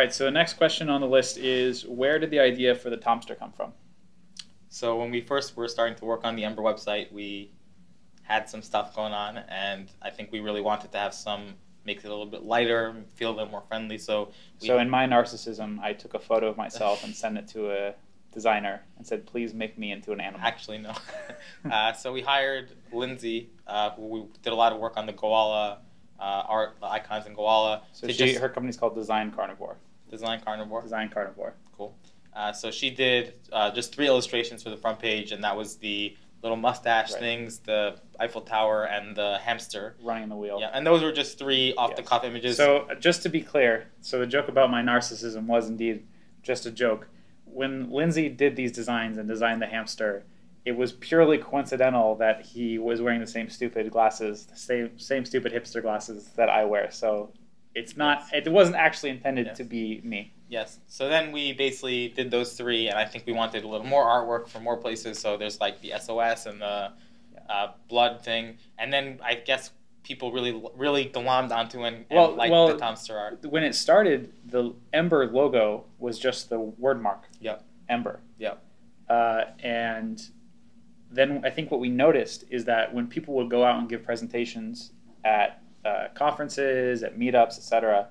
Right. So the next question on the list is where did the idea for the Tomster come from? So when we first were starting to work on the Ember website, we had some stuff going on, and I think we really wanted to have some make it a little bit lighter, feel a little more friendly. So we, So in my narcissism, I took a photo of myself and sent it to a designer and said, "Please make me into an animal." Actually, no. uh, so we hired Lindsay, uh, who we did a lot of work on the Gowalla uh, art, the icons in Gowalla. So she, just her company's called Design Carnivore. Design carnivore. Design Carnivore. Cool. Uh, so she did uh, just three illustrations for the front page, and that was the little mustache Right. things, the Eiffel Tower, and the hamster. Running the wheel. Yeah, and those were just three off-the-cuff images. So uh, just to be clear, so the joke about my narcissism was indeed just a joke. When Lindsay did these designs and designed the hamster, it was purely coincidental that he was wearing the same stupid glasses, the same same stupid hipster glasses that I wear. So it's not. It wasn't actually intended Yes. to be me. Yes. So then we basically did those three, and I think we wanted a little more artwork from more places. So there's like the SOS and the uh, blood thing, and then I guess people really, really glommed onto and, and Well- liked well- the Tomster art. When it started, the Ember logo was just the word mark. Yep. Ember. Yep. Uh, and then I think what we noticed is that when people would go out and give presentations at uh, conferences, at meetups, etc.,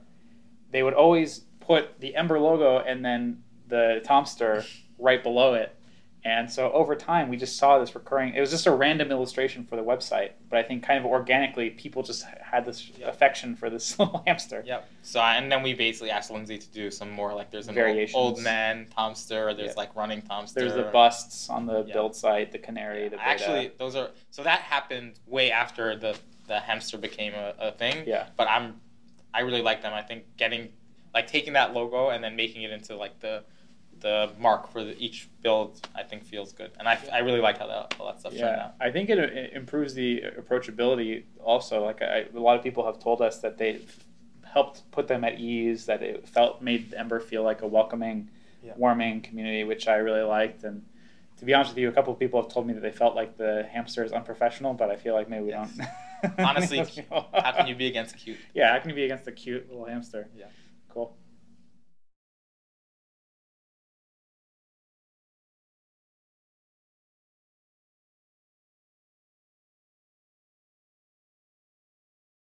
they would always put the Ember logo and then the Tomster right below it. And so over time, we just saw this recurring. It was just a random illustration for the website, but I think kind of organically, people just had this Yeah. affection for this little hamster. Yep. So and then we basically asked Lindsay to do some more like there's an old, Variations. old man Tomster, or there's Yeah. like running Tomster. There's the busts on the Yeah. build site, the canary, the beta. Actually, those are so that happened way after the the hamster became a, a thing. Yeah. But I'm, I really like them. I think getting, like taking that logo and then making it into like the, the mark for the, each build, think feels good. And I, I really like how that all that stuff's turned Yeah, out. I think it, it improves the approachability. Also, like I, a lot of people have told us that they helped put them at ease. That it felt made Ember feel like a welcoming, Yeah. warming community, which I really liked. And to be honest with you, a couple of people have told me that they felt like the hamster is unprofessional, but I feel like maybe we Yes. don't. Honestly, how can you be against cute? Yeah, how can you be against a cute little hamster? Yeah. Cool.